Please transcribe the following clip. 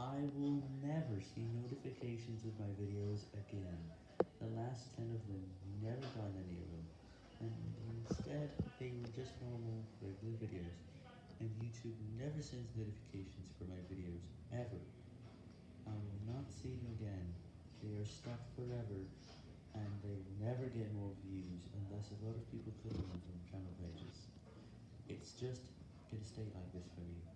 I will never see notifications of my videos again. The last 10 of them never got any of them, and instead they were just normal, regular videos, and YouTube never sends notifications for my videos, ever. I will not see them again, they are stuck forever, and they will never get more views unless a lot of people click on them from channel pages. It's just gonna stay like this for me.